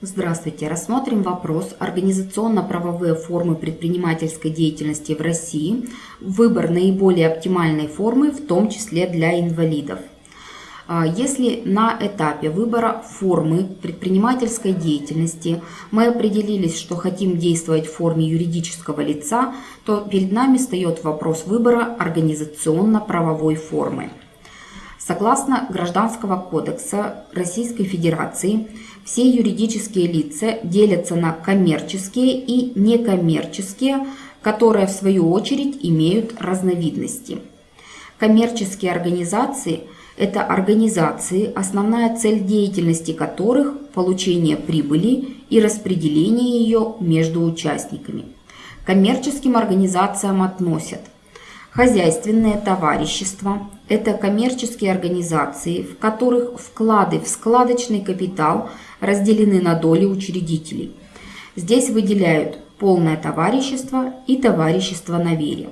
Здравствуйте! Рассмотрим вопрос организационно-правовые формы предпринимательской деятельности в России, выбор наиболее оптимальной формы, в том числе для инвалидов. А, если на этапе выбора формы предпринимательской деятельности мы определились, что хотим действовать в форме юридического лица, то перед нами встает вопрос выбора организационно-правовой формы. Согласно Гражданского кодекса Российской Федерации, все юридические лица делятся на коммерческие и некоммерческие, которые в свою очередь имеют разновидности. Коммерческие организации – это организации, основная цель деятельности которых – получение прибыли и распределение ее между участниками. Коммерческим организациям относят Хозяйственные товарищества – это коммерческие организации, в которых вклады в складочный капитал разделены на доли учредителей. Здесь выделяют полное товарищество и товарищество на вере.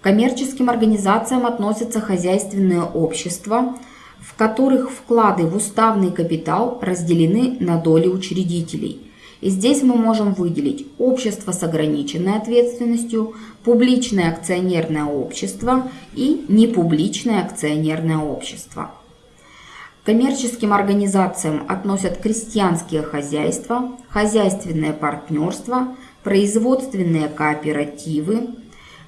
К коммерческим организациям относятся хозяйственные общества, в которых вклады в уставный капитал разделены на доли учредителей – и здесь мы можем выделить общество с ограниченной ответственностью, публичное акционерное общество и непубличное акционерное общество. К коммерческим организациям относят крестьянские хозяйства, хозяйственное партнерство, производственные кооперативы,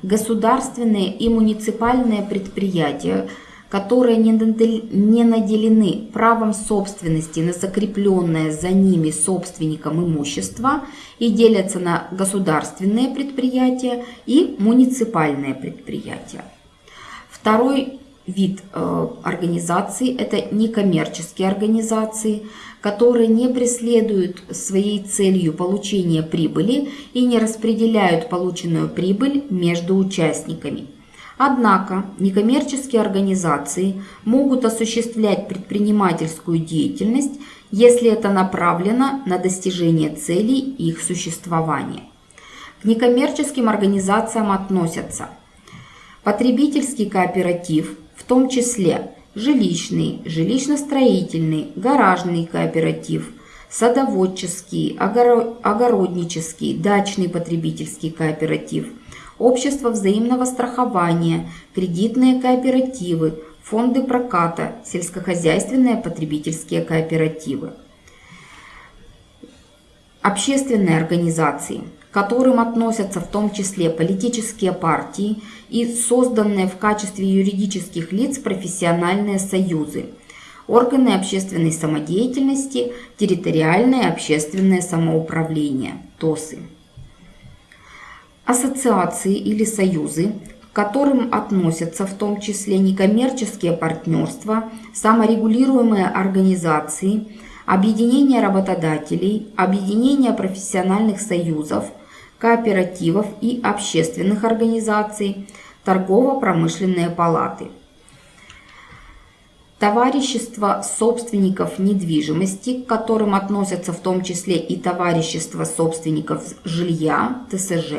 государственные и муниципальные предприятия – которые не наделены правом собственности на закрепленное за ними собственником имущество и делятся на государственные предприятия и муниципальные предприятия. Второй вид э, организаций – это некоммерческие организации, которые не преследуют своей целью получения прибыли и не распределяют полученную прибыль между участниками – Однако некоммерческие организации могут осуществлять предпринимательскую деятельность, если это направлено на достижение целей их существования. К некоммерческим организациям относятся потребительский кооператив, в том числе жилищный, жилищно-строительный, гаражный кооператив, садоводческий, огороднический, дачный потребительский кооператив – общество взаимного страхования, кредитные кооперативы, фонды проката, сельскохозяйственные потребительские кооперативы. Общественные организации, к которым относятся в том числе политические партии и созданные в качестве юридических лиц профессиональные союзы, органы общественной самодеятельности, территориальное общественное самоуправление, ТОСы ассоциации или союзы, к которым относятся в том числе некоммерческие партнерства, саморегулируемые организации, объединения работодателей, объединения профессиональных союзов, кооперативов и общественных организаций, торгово-промышленные палаты. Товарищество собственников недвижимости, к которым относятся в том числе и товарищество собственников жилья, ТСЖ,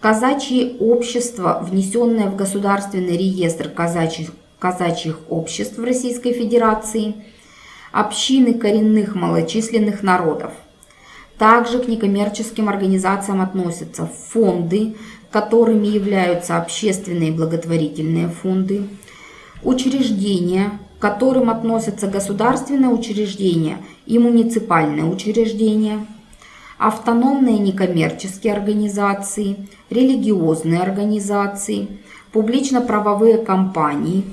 Казачье общество, внесенное в Государственный реестр казачьих, казачьих обществ Российской Федерации, общины коренных малочисленных народов. Также к некоммерческим организациям относятся фонды, которыми являются общественные благотворительные фонды, учреждения, к которым относятся государственные учреждения и муниципальные учреждения – автономные некоммерческие организации, религиозные организации, публично-правовые компании,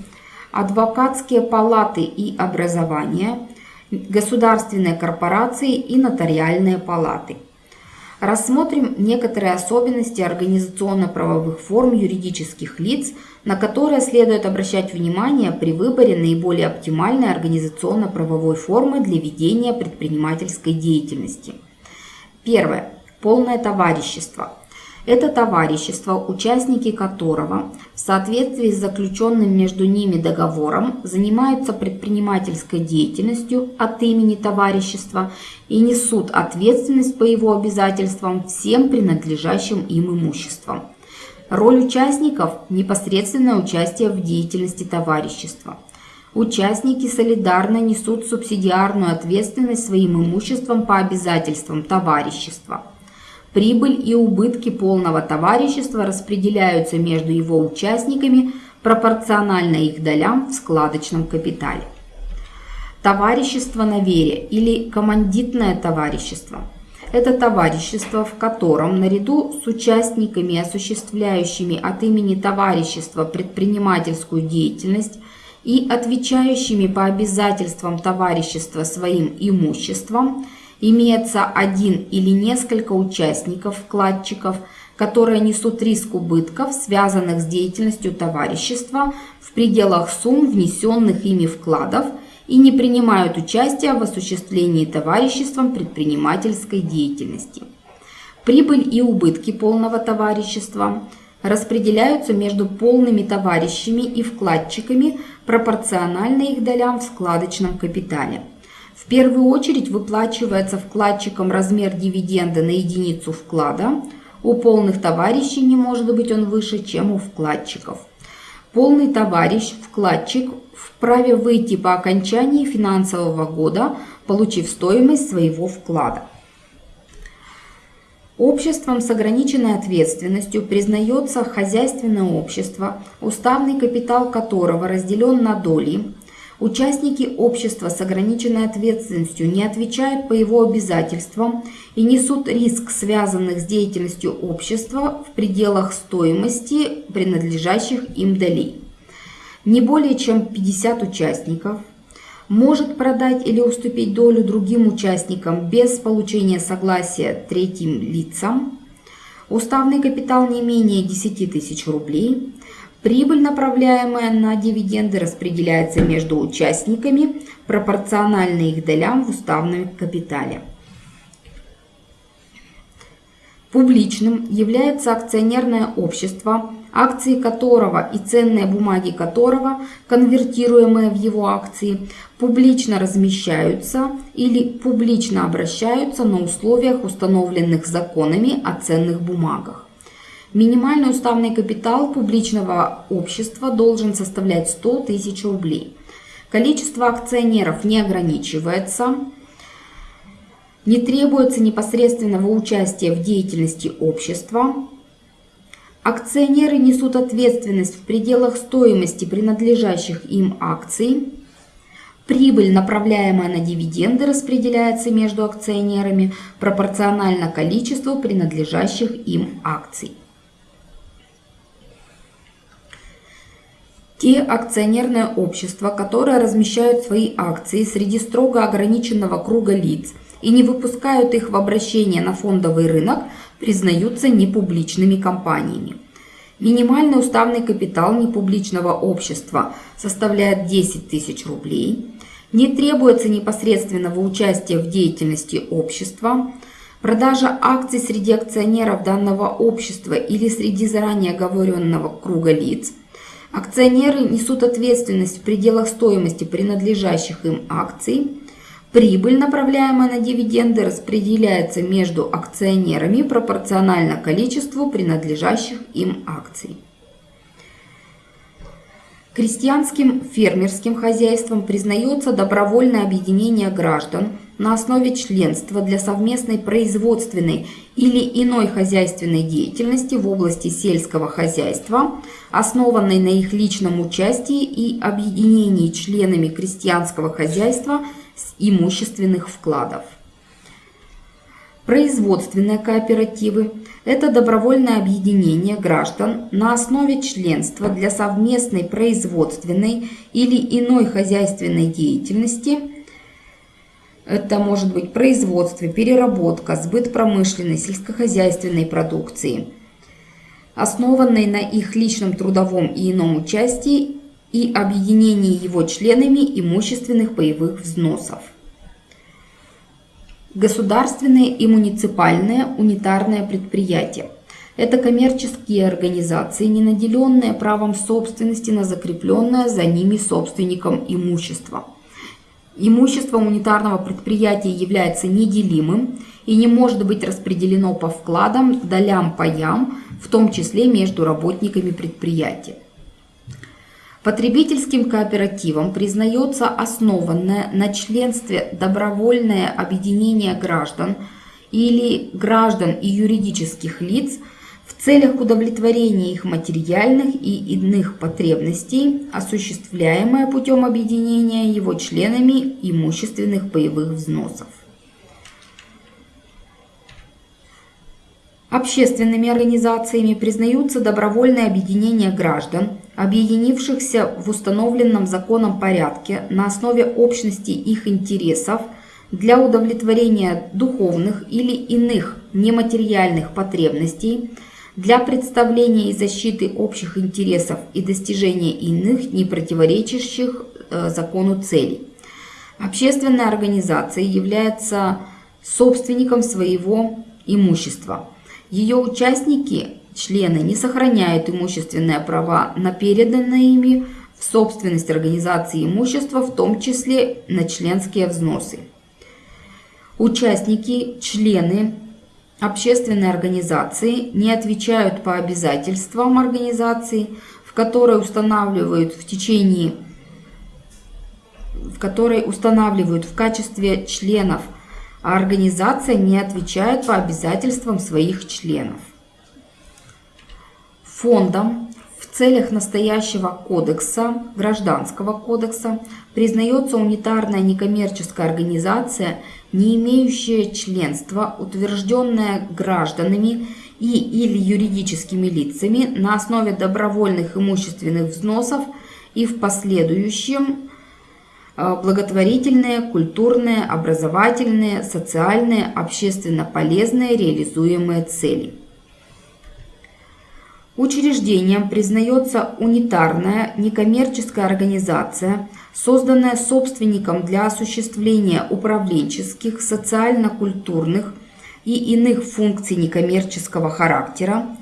адвокатские палаты и образования, государственные корпорации и нотариальные палаты. Рассмотрим некоторые особенности организационно-правовых форм юридических лиц, на которые следует обращать внимание при выборе наиболее оптимальной организационно-правовой формы для ведения предпринимательской деятельности – Первое. Полное товарищество. Это товарищество, участники которого в соответствии с заключенным между ними договором занимаются предпринимательской деятельностью от имени товарищества и несут ответственность по его обязательствам всем принадлежащим им имуществом. Роль участников – непосредственное участие в деятельности товарищества. Участники солидарно несут субсидиарную ответственность своим имуществом по обязательствам товарищества. Прибыль и убытки полного товарищества распределяются между его участниками пропорционально их долям в складочном капитале. Товарищество на вере или командитное товарищество – это товарищество, в котором наряду с участниками, осуществляющими от имени товарищества предпринимательскую деятельность и отвечающими по обязательствам товарищества своим имуществом, имеется один или несколько участников, вкладчиков, которые несут риск убытков, связанных с деятельностью товарищества в пределах сумм внесенных ими вкладов – и не принимают участия в осуществлении товариществом предпринимательской деятельности. Прибыль и убытки полного товарищества распределяются между полными товарищами и вкладчиками пропорционально их долям в складочном капитале. В первую очередь выплачивается вкладчикам размер дивиденда на единицу вклада. У полных товарищей не может быть он выше, чем у вкладчиков. Полный товарищ, вкладчик вправе выйти по окончании финансового года, получив стоимость своего вклада. Обществом с ограниченной ответственностью признается хозяйственное общество, уставный капитал которого разделен на доли. Участники общества с ограниченной ответственностью не отвечают по его обязательствам и несут риск, связанных с деятельностью общества в пределах стоимости принадлежащих им долей не более чем 50 участников, может продать или уступить долю другим участникам без получения согласия третьим лицам, уставный капитал не менее 10 тысяч рублей, прибыль, направляемая на дивиденды, распределяется между участниками пропорционально их долям в уставном капитале. Публичным является акционерное общество, акции которого и ценные бумаги которого, конвертируемые в его акции, публично размещаются или публично обращаются на условиях, установленных законами о ценных бумагах. Минимальный уставный капитал публичного общества должен составлять 100 тысяч рублей. Количество акционеров не ограничивается, не требуется непосредственного участия в деятельности общества, Акционеры несут ответственность в пределах стоимости принадлежащих им акций. Прибыль, направляемая на дивиденды, распределяется между акционерами пропорционально количеству принадлежащих им акций. Те акционерные общества, которые размещают свои акции среди строго ограниченного круга лиц и не выпускают их в обращение на фондовый рынок, признаются непубличными компаниями. Минимальный уставный капитал непубличного общества составляет 10 тысяч рублей. Не требуется непосредственного участия в деятельности общества. Продажа акций среди акционеров данного общества или среди заранее оговоренного круга лиц. Акционеры несут ответственность в пределах стоимости принадлежащих им акций. Прибыль, направляемая на дивиденды, распределяется между акционерами пропорционально количеству принадлежащих им акций. Крестьянским фермерским хозяйством признается добровольное объединение граждан на основе членства для совместной производственной или иной хозяйственной деятельности в области сельского хозяйства, основанной на их личном участии и объединении членами крестьянского хозяйства – имущественных вкладов. Производственные кооперативы – это добровольное объединение граждан на основе членства для совместной производственной или иной хозяйственной деятельности. Это может быть производство, переработка, сбыт промышленной, сельскохозяйственной продукции, основанной на их личном трудовом и ином участии и объединение его членами имущественных боевых взносов. Государственные и муниципальные унитарные предприятия. Это коммерческие организации, не наделенные правом собственности на закрепленное за ними собственником имущество. Имущество унитарного предприятия является неделимым и не может быть распределено по вкладам, долям, паям, в том числе между работниками предприятия. Потребительским кооперативом признается основанное на членстве добровольное объединение граждан или граждан и юридических лиц в целях удовлетворения их материальных и иных потребностей, осуществляемое путем объединения его членами имущественных боевых взносов. Общественными организациями признаются добровольные объединения граждан, объединившихся в установленном законом порядке на основе общности их интересов для удовлетворения духовных или иных нематериальных потребностей, для представления и защиты общих интересов и достижения иных, не противоречащих э, закону целей. Общественная организация является собственником своего имущества – ее участники, члены, не сохраняют имущественные права на переданное ими в собственность организации имущества, в том числе на членские взносы. Участники, члены общественной организации не отвечают по обязательствам организации, в которой устанавливают в течение в которой устанавливают в качестве членов – а организация не отвечает по обязательствам своих членов. Фондом в целях настоящего кодекса, гражданского кодекса, признается унитарная некоммерческая организация, не имеющая членства, утвержденная гражданами и или юридическими лицами на основе добровольных имущественных взносов и в последующем Э, благотворительные, культурные, образовательные, социальные, общественно полезные реализуемые цели. Учреждением признается унитарная некоммерческая организация, созданная собственником для осуществления управленческих, социально-культурных и иных функций некоммерческого характера.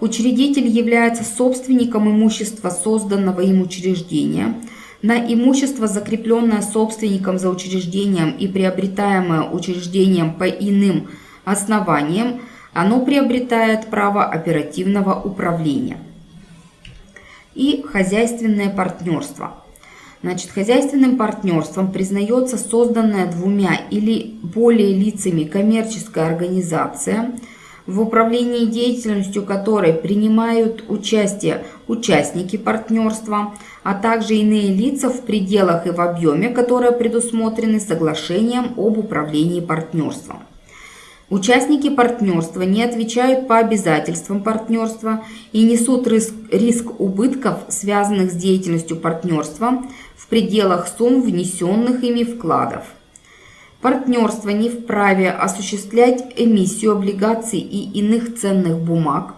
Учредитель является собственником имущества созданного им учреждения – на имущество, закрепленное собственником за учреждением и приобретаемое учреждением по иным основаниям, оно приобретает право оперативного управления. И хозяйственное партнерство. Значит, хозяйственным партнерством признается созданная двумя или более лицами коммерческая организация – в управлении деятельностью которой принимают участие участники партнерства, а также иные лица в пределах и в объеме, которые предусмотрены соглашением об управлении партнерством. Участники партнерства не отвечают по обязательствам партнерства и несут риск, риск убытков, связанных с деятельностью партнерства, в пределах сумм внесенных ими вкладов. Партнерство не вправе осуществлять эмиссию облигаций и иных ценных бумаг.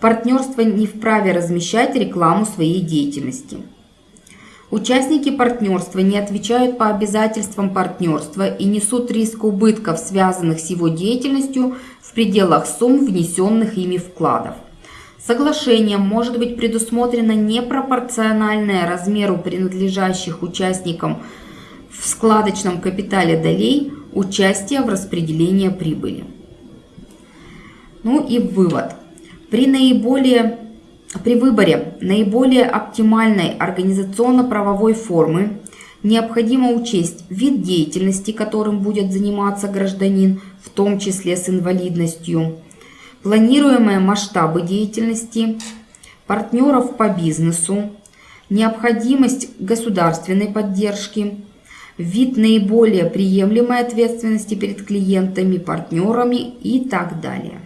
Партнерство не вправе размещать рекламу своей деятельности. Участники партнерства не отвечают по обязательствам партнерства и несут риск убытков, связанных с его деятельностью, в пределах сумм внесенных ими вкладов. Соглашением может быть предусмотрено непропорциональное размеру принадлежащих участникам в складочном капитале долей участие в распределении прибыли. Ну и вывод. При, наиболее, при выборе наиболее оптимальной организационно-правовой формы необходимо учесть вид деятельности, которым будет заниматься гражданин, в том числе с инвалидностью, планируемые масштабы деятельности, партнеров по бизнесу, необходимость государственной поддержки, вид наиболее приемлемой ответственности перед клиентами, партнерами и так далее.